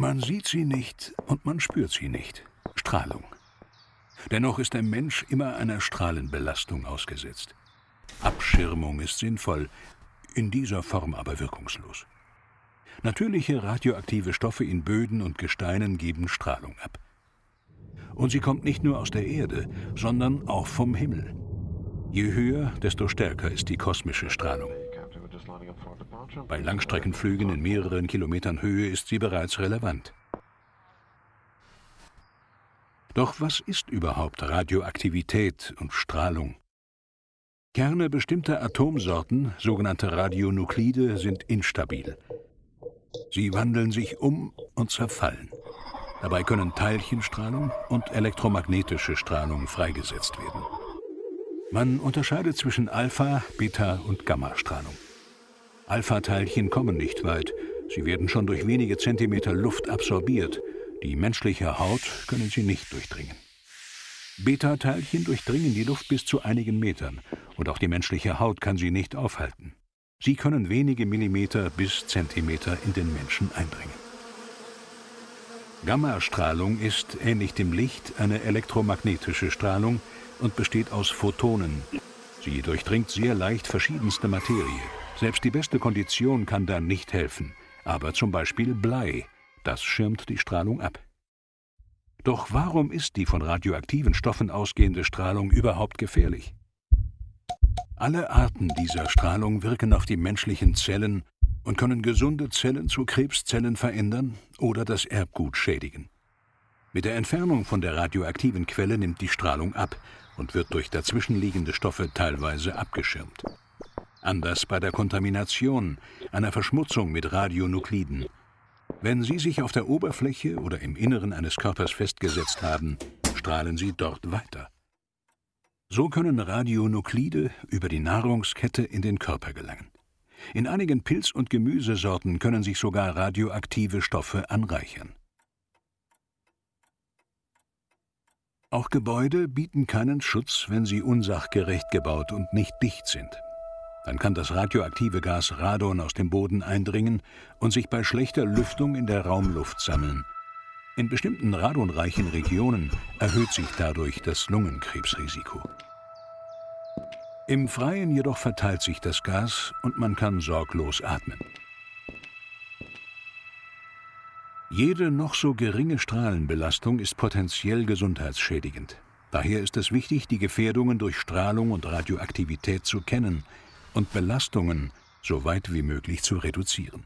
Man sieht sie nicht und man spürt sie nicht. Strahlung. Dennoch ist der Mensch immer einer Strahlenbelastung ausgesetzt. Abschirmung ist sinnvoll, in dieser Form aber wirkungslos. Natürliche radioaktive Stoffe in Böden und Gesteinen geben Strahlung ab. Und sie kommt nicht nur aus der Erde, sondern auch vom Himmel. Je höher, desto stärker ist die kosmische Strahlung. Bei Langstreckenflügen in mehreren Kilometern Höhe ist sie bereits relevant. Doch was ist überhaupt Radioaktivität und Strahlung? Kerne bestimmter Atomsorten, sogenannte Radionuklide, sind instabil. Sie wandeln sich um und zerfallen. Dabei können Teilchenstrahlung und elektromagnetische Strahlung freigesetzt werden. Man unterscheidet zwischen Alpha-, Beta- und Gammastrahlung. Alpha-Teilchen kommen nicht weit. Sie werden schon durch wenige Zentimeter Luft absorbiert. Die menschliche Haut können sie nicht durchdringen. Beta-Teilchen durchdringen die Luft bis zu einigen Metern und auch die menschliche Haut kann sie nicht aufhalten. Sie können wenige Millimeter bis Zentimeter in den Menschen eindringen. Gammastrahlung ist, ähnlich dem Licht, eine elektromagnetische Strahlung und besteht aus Photonen. Sie durchdringt sehr leicht verschiedenste Materie. Selbst die beste Kondition kann da nicht helfen. Aber zum Beispiel Blei, das schirmt die Strahlung ab. Doch warum ist die von radioaktiven Stoffen ausgehende Strahlung überhaupt gefährlich? Alle Arten dieser Strahlung wirken auf die menschlichen Zellen und können gesunde Zellen zu Krebszellen verändern oder das Erbgut schädigen. Mit der Entfernung von der radioaktiven Quelle nimmt die Strahlung ab und wird durch dazwischenliegende Stoffe teilweise abgeschirmt. Anders bei der Kontamination, einer Verschmutzung mit Radionukliden. Wenn sie sich auf der Oberfläche oder im Inneren eines Körpers festgesetzt haben, strahlen sie dort weiter. So können Radionuklide über die Nahrungskette in den Körper gelangen. In einigen Pilz- und Gemüsesorten können sich sogar radioaktive Stoffe anreichern. Auch Gebäude bieten keinen Schutz, wenn sie unsachgerecht gebaut und nicht dicht sind. Dann kann das radioaktive Gas Radon aus dem Boden eindringen und sich bei schlechter Lüftung in der Raumluft sammeln. In bestimmten radonreichen Regionen erhöht sich dadurch das Lungenkrebsrisiko. Im Freien jedoch verteilt sich das Gas und man kann sorglos atmen. Jede noch so geringe Strahlenbelastung ist potenziell gesundheitsschädigend. Daher ist es wichtig, die Gefährdungen durch Strahlung und Radioaktivität zu kennen und Belastungen so weit wie möglich zu reduzieren.